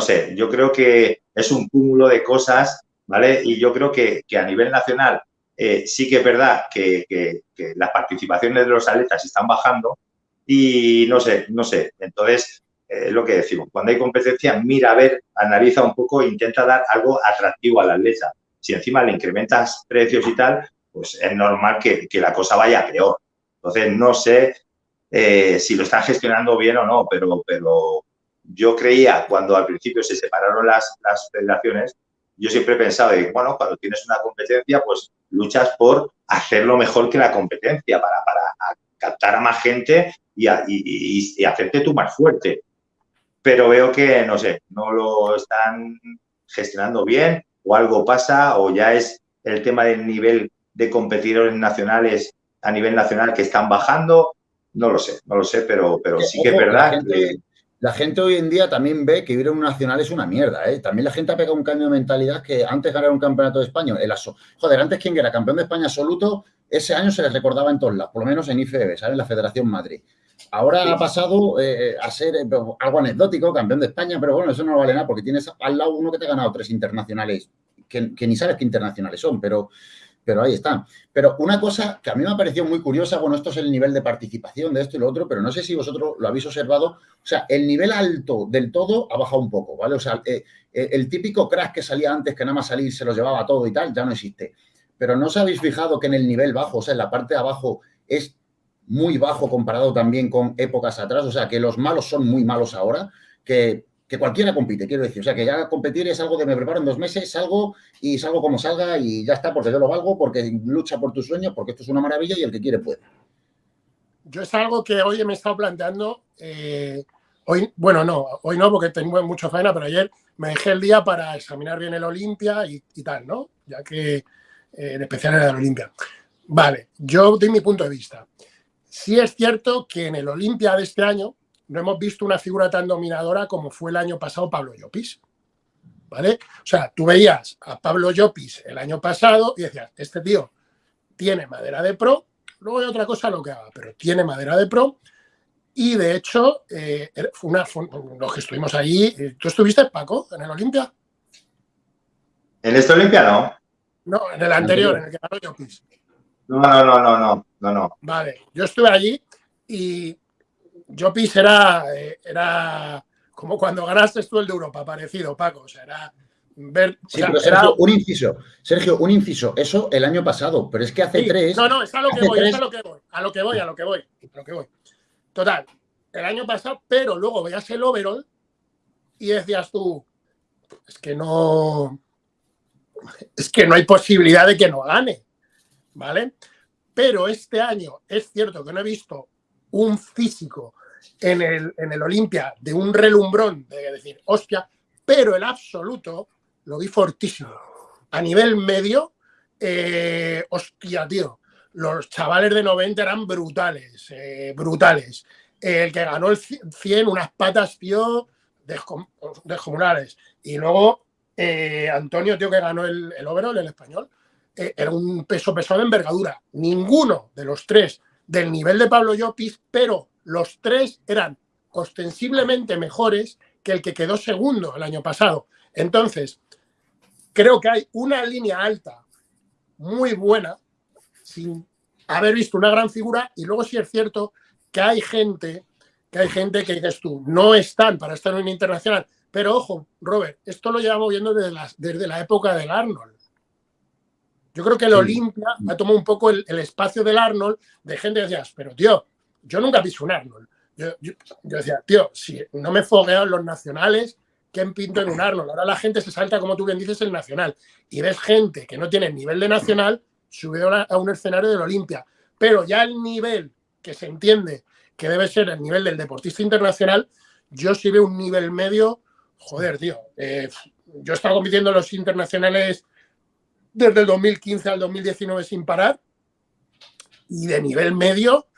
no sé, yo creo que es un cúmulo de cosas, ¿vale? Y yo creo que, a nivel nacional eh, sí que es verdad que, las participaciones de los atletas están bajando y no sé, no sé. Entonces, es lo que decimos, cuando hay competencia, mira a ver, analiza un poco, intenta dar algo atractivo al atleta. Si encima le incrementas precios y tal, pues es normal que, la cosa vaya peor. Entonces, no sé eh, si lo están gestionando bien o no, pero, pero yo creía cuando al principio se separaron las, las federaciones, yo siempre he pensado que, bueno, cuando tienes una competencia, pues luchas por hacerlo mejor que la competencia, para, para captar a más gente y, y, hacerte tú más fuerte. Pero veo que, no sé, no lo están gestionando bien o algo pasa o ya es el tema del nivel de competidores nacionales a nivel nacional que están bajando. No lo sé, no lo sé, pero, pero sí que es verdad que la gente hoy en día también ve que ir a un nacional es una mierda, ¿eh? También la gente ha pegado un cambio de mentalidad que antes ganar un campeonato de España, el aso. Joder, antes quien era campeón de España absoluto, ese año se les recordaba en todos lados, por lo menos en IFB, ¿sabes? En la Federación Madrid. Ahora ha pasado eh, a ser eh, algo anecdótico, campeón de España, pero bueno, eso no vale nada porque tienes al lado uno que te ha ganado tres internacionales, que, que ni sabes qué internacionales son, pero pero ahí están. Pero una cosa que a mí me ha parecido muy curiosa, bueno, esto es el nivel de participación de esto y lo otro, pero no sé si vosotros lo habéis observado, o sea, el nivel alto del todo ha bajado un poco, ¿vale? O sea, eh, eh, el típico crack que salía antes, que nada más salir se lo llevaba todo y tal, ya no existe. Pero ¿no os habéis fijado que en el nivel bajo, o sea, en la parte de abajo es muy bajo comparado también con épocas atrás? O sea, que los malos son muy malos ahora, que que cualquiera compite, quiero decir. O sea, que ya competir es algo de me preparo en dos meses, salgo y salgo como salga y ya está, porque yo lo valgo, porque lucha por tus sueños, porque esto es una maravilla y el que quiere puede. Yo es algo que hoy me he estado planteando. Eh, hoy, bueno, no, hoy no, porque tengo mucha faena, pero ayer me dejé el día para examinar bien el Olimpia y, tal, ¿no? Ya que eh, en especial era el Olimpia. Vale, yo doy mi punto de vista. Sí es cierto que en el Olimpia de este año, no hemos visto una figura tan dominadora como fue el año pasado Pablo Llopis. ¿Vale? O sea, tú veías a Pablo Llopis el año pasado y decías, este tío tiene madera de pro, luego hay otra cosa lo que haga, pero tiene madera de pro y de hecho, eh, fue una, los que estuvimos allí, eh, ¿tú estuviste, Paco, en el Olimpia? ¿En este Olimpia no? No, en el anterior, en el que ganó Llopis. No, no, no, no, no, no, no. Vale, yo estuve allí y Jopis era, eh, era como cuando ganaste tú el de Europa, parecido, Paco. O sea, era ver. Sí, pero Sergio, un inciso. Sergio, un inciso. Eso el año pasado, pero es que hace tres. No, no, es a lo que voy, es a lo que voy. A lo que voy, a lo que voy. A lo que voy. Total, el año pasado, pero luego veías el overall y decías tú, es que no. Es que no hay posibilidad de que no gane. ¿Vale? Pero este año es cierto que no he visto un físico en el, en el Olimpia de un relumbrón, de decir, hostia, pero el absoluto lo vi fortísimo. A nivel medio, eh, hostia, tío, los chavales de 90 eran brutales, eh, brutales. El que ganó el 100, unas patas, tío, descomunales. Y luego eh, Antonio, tío, que ganó el, el overall, el español, era un peso pesado de envergadura. Ninguno de los tres del nivel de Pablo Llopis, pero los tres eran ostensiblemente mejores que el que quedó segundo el año pasado. Entonces, creo que hay una línea alta muy buena sin haber visto una gran figura y luego sí es cierto que hay gente que hay gente que dices tú, no están para estar en un internacional. Pero ojo, Robert, esto lo llevamos viendo desde la, desde la época del Arnold. Yo creo que el Olimpia ha tomado un poco el, espacio del Arnold de gente que decía, pero tío, yo nunca piso un Arnold. Yo, decía, tío, si no me fogueo los nacionales, ¿quién pinto en un Arnold? Ahora la gente se salta, como tú bien dices, el nacional. Y ves gente que no tiene nivel de nacional subido a un escenario del Olimpia. Pero ya el nivel que se entiende que debe ser el nivel del deportista internacional, yo sí veo un nivel medio, joder, tío. Eh, yo he estado compitiendo en los internacionales desde el 2015 al 2019 sin parar. Y de nivel medio,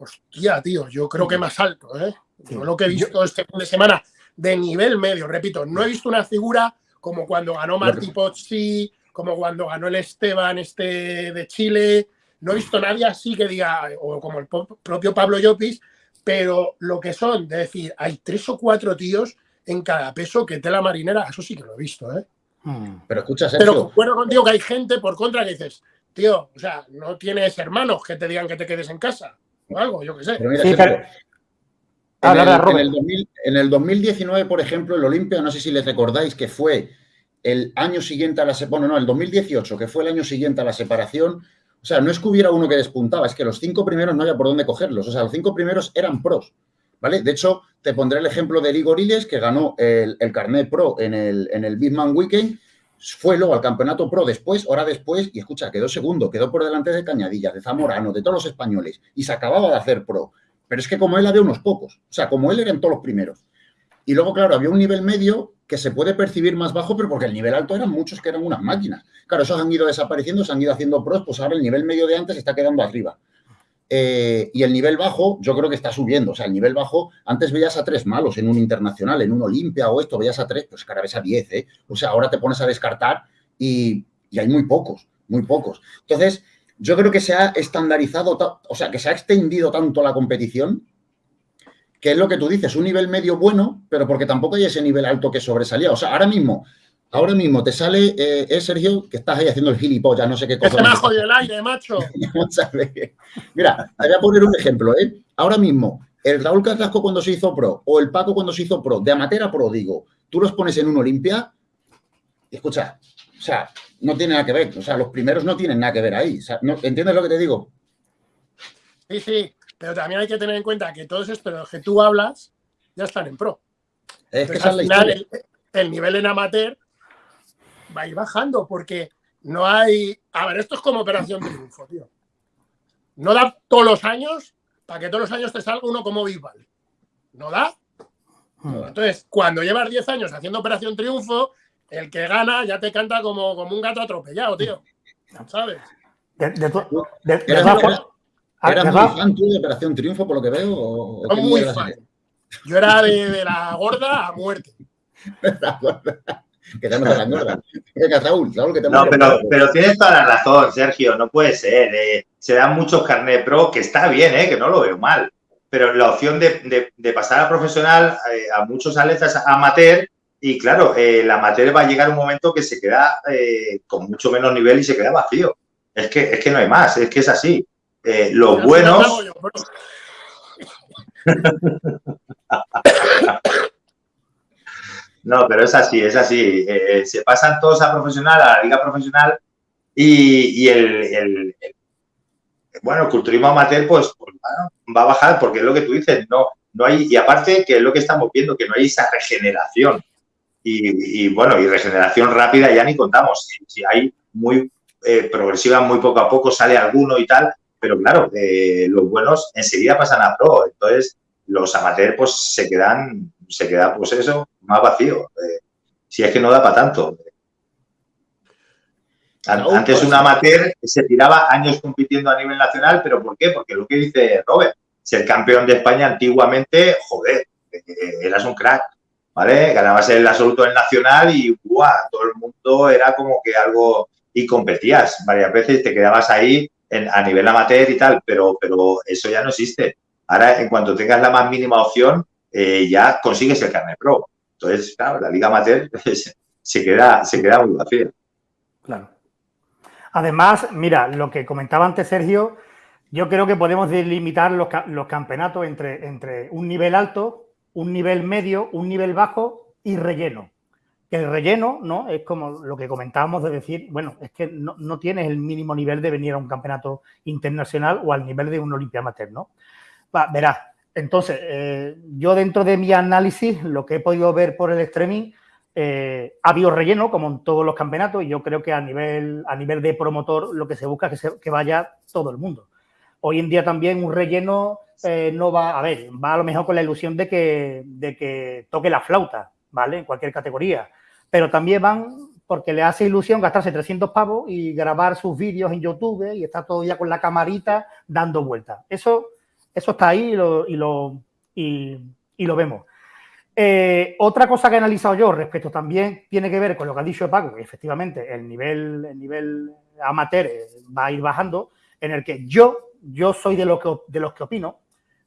hostia, tío, yo creo que más alto, ¿eh? Yo lo que he visto este fin de semana de nivel medio, repito, no he visto una figura como cuando ganó Martí Pozzi, como cuando ganó el Esteban este de Chile, no he visto nadie así que diga, o como el propio Pablo Llopis, pero lo que son, de decir, hay tres o cuatro tíos en cada peso que tela marinera. Eso sí que lo he visto, ¿eh? Hmm. Pero escucha, Sergio. Pero concuerdo contigo que hay gente por contra que dices, tío, o sea, no tienes hermanos que te digan que te quedes en casa o algo, yo qué sé. Pero mira, Sergio, en, el, en, el 2019, por ejemplo, el Olimpia, no sé si les recordáis que fue el año siguiente a la separación, bueno, no, el 2018, que fue el año siguiente a la separación, o sea, no es que hubiera uno que despuntaba, es que los cinco primeros no había por dónde cogerlos, o sea, los cinco primeros eran pros, ¿vale? De hecho, te pondré el ejemplo de Igor Iles, que ganó el, el carnet pro en el, en el Big Man Weekend, fue luego al campeonato pro después, hora después, y escucha, quedó segundo, quedó por delante de Cañadillas, de Zamorano, de todos los españoles, y se acababa de hacer pro. Pero es que como él había unos pocos, o sea, como él eran todos los primeros. Y luego, claro, había un nivel medio que se puede percibir más bajo, pero porque el nivel alto eran muchos que eran unas máquinas. Claro, esos han ido desapareciendo, se han ido haciendo pros, pues ahora el nivel medio de antes está quedando arriba. Eh, y el nivel bajo, yo creo que está subiendo. O sea, el nivel bajo, antes veías a tres malos en un internacional, en un Olimpia o esto, veías a tres, pues cada vez a diez, ¿eh? O sea, ahora te pones a descartar y, y hay muy pocos, muy pocos. Entonces, yo creo que se ha estandarizado, o sea, que se ha extendido tanto la competición, que es lo que tú dices, un nivel medio bueno, pero porque tampoco hay ese nivel alto que sobresalía. O sea, ahora mismo, ahora mismo te sale, eh, eh Sergio, que estás ahí haciendo el gilipollas, no sé qué cosa. Es me ha jodido el aire, macho. Mira, te voy a poner un ejemplo, ¿eh? Ahora mismo, el Raúl Carrasco cuando se hizo pro, o el Paco cuando se hizo pro, de amateur a pro, digo, tú los pones en un Olimpia, y escucha, o sea, no tiene nada que ver. O sea, los primeros no tienen nada que ver ahí. ¿Entiendes lo que te digo? Sí, sí. Pero también hay que tener en cuenta que todos estos de los que tú hablas ya están en pro. Es que al final, el, nivel en amateur va a ir bajando porque no hay. A ver, esto es como Operación Triunfo, tío. No da todos los años para que todos los años te salga uno como Bisbal. No da. Entonces, cuando llevas 10 años haciendo Operación Triunfo, el que gana ya te canta como, como un gato atropellado, tío. ¿Sabes? De, de, de, ¿Eras muy fan tú de Operación Triunfo, por lo que veo? O, muy fan. Yo era de, la gorda a muerte. que te la gorda. Raúl, Raúl, que te no, pero, pero, tienes toda la razón, Sergio, no puede ser. Eh. se dan muchos carnet pro, que está bien, eh, que no lo veo mal. Pero la opción de, de pasar a profesional eh, a muchos atletas amateur y claro, eh, la materia va a llegar un momento que se queda eh, con mucho menos nivel y se queda vacío. Es que, es que no hay más, es que es así. Eh, los buenos... no, pero es así, es así. se pasan todos a profesional, a la liga profesional y, el, bueno, el culturismo amateur pues, pues va a bajar porque es lo que tú dices, no, no hay, y aparte que es lo que estamos viendo, que no hay esa regeneración. Y, bueno, y regeneración rápida ya ni contamos. Si, hay muy eh, progresiva, muy poco a poco sale alguno y tal, pero claro, eh, los buenos enseguida pasan a pro. Entonces, los amateurs pues se quedan, se queda pues eso, más vacío. Eh, si es que no da para tanto. Antes pues un amateur se tiraba años compitiendo a nivel nacional, pero ¿por qué? Porque lo que dice Robert, ser campeón de España antiguamente, joder, eras un crack. ¿vale? Ganabas el absoluto del nacional y todo el mundo era como que algo y competías varias veces, te quedabas ahí a nivel amateur y tal, pero, pero eso ya no existe. Ahora, en cuanto tengas la más mínima opción, eh, ya consigues el carnet pro. Entonces, claro, la liga amateur se queda, se queda muy vacía. Claro. Además, mira, lo que comentaba antes Sergio, yo creo que podemos delimitar los, los campeonatos entre, entre un nivel alto un nivel medio, un nivel bajo y relleno. El relleno, ¿no? Es como lo que comentábamos de decir, bueno, es que no, tienes el mínimo nivel de venir a un campeonato internacional o al nivel de un Olimpia Amateur, ¿no? Va, verás, entonces, eh, yo dentro de mi análisis, lo que he podido ver por el streaming, eh, ha habido relleno, como en todos los campeonatos, y yo creo que a nivel, a nivel de promotor lo que se busca es que, vaya todo el mundo. Hoy en día también un relleno eh, no va, a ver, va a lo mejor con la ilusión de que, de que toque la flauta, ¿vale? En cualquier categoría. Pero también van porque le hace ilusión gastarse 300 pavos y grabar sus vídeos en YouTube y estar todo ya con la camarita dando vueltas. Eso, eso está ahí y lo, y lo, vemos. Eh, otra cosa que he analizado yo respecto también tiene que ver con lo que ha dicho Paco, que efectivamente el nivel, el nivel amateur va a ir bajando, en el que yo, yo soy de, lo que, de los que opino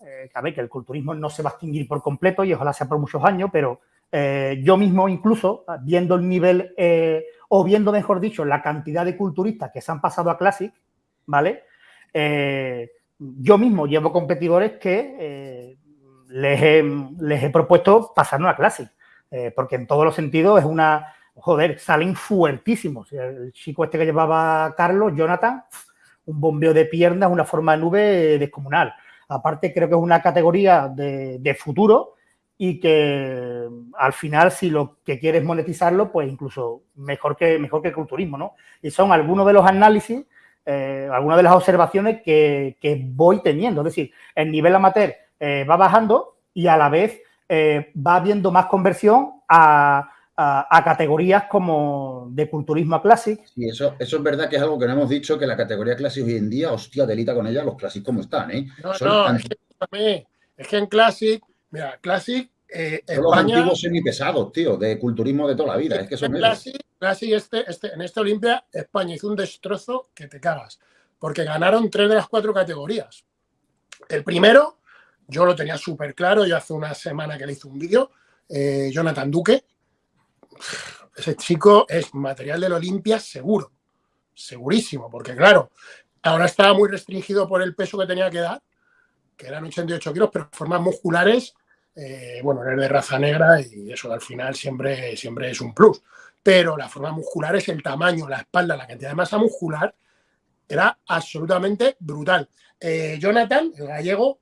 eh, que, el culturismo no se va a extinguir por completo y ojalá sea por muchos años, pero eh, yo mismo incluso, viendo el nivel, eh, o viendo, mejor dicho, la cantidad de culturistas que se han pasado a Classic, ¿vale? Eh, yo mismo llevo competidores que les he, propuesto pasarnos a Classic, porque en todos los sentidos es una, joder, salen fuertísimos. El chico este que llevaba Carlos, Jonathan, un bombeo de piernas, una forma de nube descomunal. Aparte, creo que es una categoría de futuro y que al final si lo que quieres monetizarlo, pues incluso mejor que, mejor que el culturismo, ¿no? Y son algunos de los análisis, eh, algunas de las observaciones que, voy teniendo. Es decir, el nivel amateur eh, va bajando y a la vez eh, va habiendo más conversión a, categorías como de culturismo a classic. Sí, eso, eso es verdad que es algo que no hemos dicho, que la categoría classic hoy en día, hostia, delita con ella los classic como están, ¿eh? No, no, es que, es que en classic Mira, Classic. Eh, España, los antiguos semipesados, tío, de culturismo de toda la vida. Es que son este, este, en esta Olimpia, España hizo un destrozo que te cagas. Porque ganaron tres de las cuatro categorías. El primero, yo lo tenía súper claro, yo hace una semana que le hice un vídeo, eh, Jonathan Duque. Ese chico es material del Olimpia seguro, segurísimo, porque claro, ahora estaba muy restringido por el peso que tenía que dar, que eran 88 kilos, pero formas musculares eh, bueno, eres de raza negra y eso al final siempre, siempre es un plus. Pero la forma muscular es el tamaño, la espalda, la cantidad de masa muscular era absolutamente brutal. Eh, Jonathan, el gallego,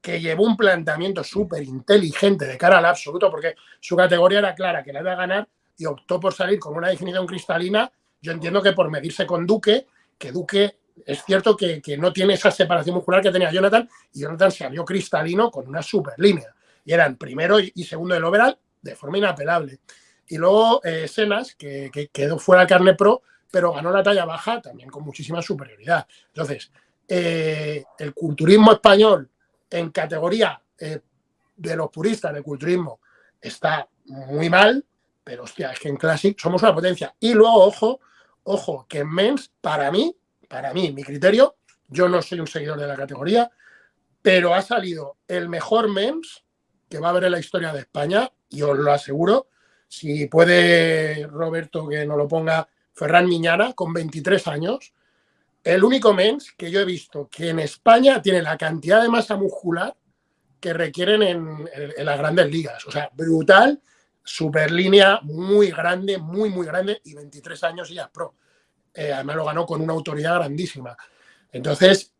que llevó un planteamiento súper inteligente de cara al absoluto, porque su categoría era clara, que la iba a ganar y optó por salir con una definición cristalina. Yo entiendo que por medirse con Duque, que Duque es cierto que, que no tiene esa separación muscular que tenía Jonathan, y Jonathan salió cristalino con una super línea y eran primero y segundo del overall de forma inapelable. Y luego eh, Senas, que, quedó fuera carne pro, pero ganó la talla baja también con muchísima superioridad. Entonces, eh, el culturismo español en categoría eh, de los puristas del culturismo está muy mal, pero hostia, es que en Classic somos una potencia. Y luego, ojo, ojo, que en Men's, para mí, para mí, mi criterio, yo no soy un seguidor de la categoría, pero ha salido el mejor Men's que va a haber en la historia de España, y os lo aseguro. Si puede Roberto que nos lo ponga Ferran Miñana, con 23 años, el único mens que yo he visto que en España tiene la cantidad de masa muscular que requieren en, las grandes ligas. O sea, brutal, super línea, muy grande, muy, muy grande, y 23 años y ya es pro. Eh, además lo ganó con una autoridad grandísima. Entonces,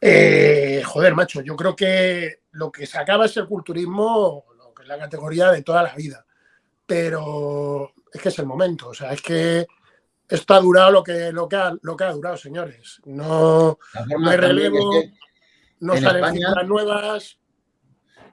eh, joder, macho, yo creo que lo que se acaba es el culturismo, lo que es la categoría de toda la vida. Pero es que es el momento, o sea, es que esto ha durado lo que, lo que, ha, lo que ha durado, señores. No, hay relevo, no salen cifras nuevas.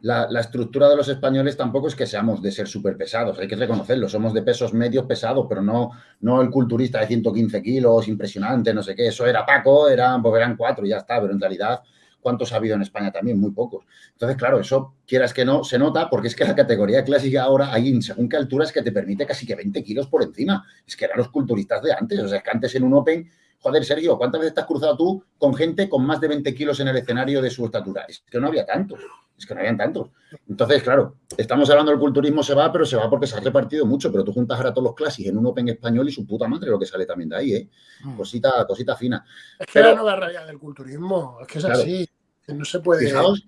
La, la, estructura de los españoles tampoco es que seamos de ser súper pesados, hay que reconocerlo, somos de pesos medios pesados, pero no, no el culturista de 115 kilos, impresionante, no sé qué, eso era Paco, eran, pues eran cuatro y ya está, pero en realidad ¿Cuántos ha habido en España también? Muy pocos. Entonces, claro, eso, quieras que no, se nota porque es que la categoría clásica ahora hay en según qué alturas que te permite casi que 20 kilos por encima. Es que eran los culturistas de antes. O sea, es que antes en un Open, joder, Sergio, ¿cuántas veces te has cruzado tú con gente con más de 20 kilos en el escenario de su estatura? Es que no había tantos. Es que no habían tantos. Entonces, claro, estamos hablando del culturismo se va, pero se va porque se ha repartido mucho. Pero tú juntas ahora todos los clásicos en un Open español y su puta madre lo que sale también de ahí, ¿eh? Mm. Cosita, cosita fina. Es que la nueva realidad del culturismo, es que es así. No se puede. Fijaos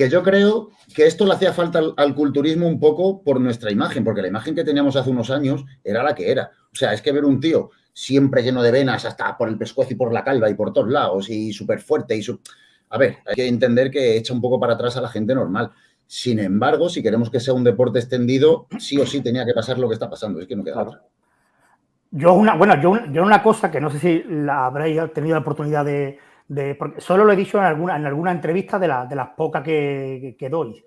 que yo creo que esto le hacía falta al, culturismo un poco por nuestra imagen, porque la imagen que teníamos hace unos años era la que era. O sea, es que ver un tío siempre lleno de venas, hasta por el pescuezo y por la calva y por todos lados, y súper fuerte y su... A ver, hay que entender que echa un poco para atrás a la gente normal. Sin embargo, si queremos que sea un deporte extendido, sí o sí tenía que pasar lo que está pasando. Es que no queda otra. Yo una, bueno, yo, yo una cosa que no sé si la habréis tenido la oportunidad de, solo lo he dicho en alguna, en alguna entrevista de, de las pocas que, doy.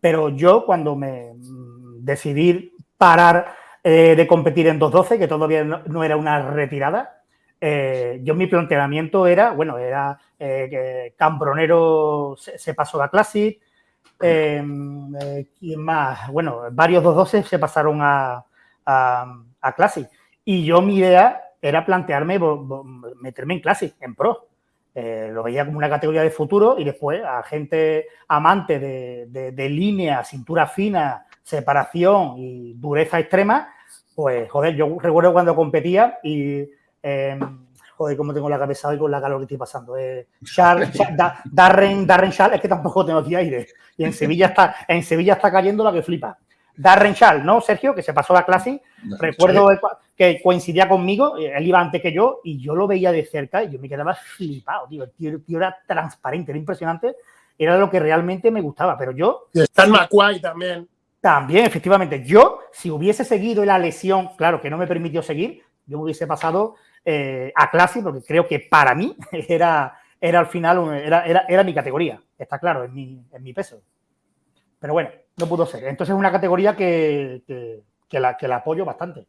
Pero yo cuando me mm, decidí parar eh, de competir en 2.12, que todavía no, era una retirada, eh, yo mi planteamiento era, bueno, era eh, que Cambronero se, pasó a Classic, em, ¿quién más? Bueno, varios 2.12 se pasaron a, a, a Classic. Y yo mi idea era plantearme meterme en Classic, en Pro. Eh, lo veía como una categoría de futuro y después a gente amante de, línea, cintura fina, separación y dureza extrema, pues, joder, yo recuerdo cuando competía y, em, joder, cómo tengo la cabeza hoy con la calor que estoy pasando. Eh, Darren, Darren es que tampoco tengo aquí aire. Y en Sevilla está, en Sevilla está cayendo la que flipa. Darren Schall, ¿no, Sergio? Que se pasó la clase. Recuerdo que coincidía conmigo, él iba antes que yo, y yo lo veía de cerca y yo me quedaba flipado, tío. El tío, era transparente, era impresionante. Era lo que realmente me gustaba, pero yo... Y está en Macuay también. También, efectivamente. Yo, si hubiese seguido la lesión, claro, que no me permitió seguir, yo me hubiese pasado eh, a clase, porque creo que para mí era, era al final, era, era, mi categoría, está claro, en mi, en mi peso. Pero bueno, no pudo ser. Entonces es una categoría que, que, la, que la apoyo bastante.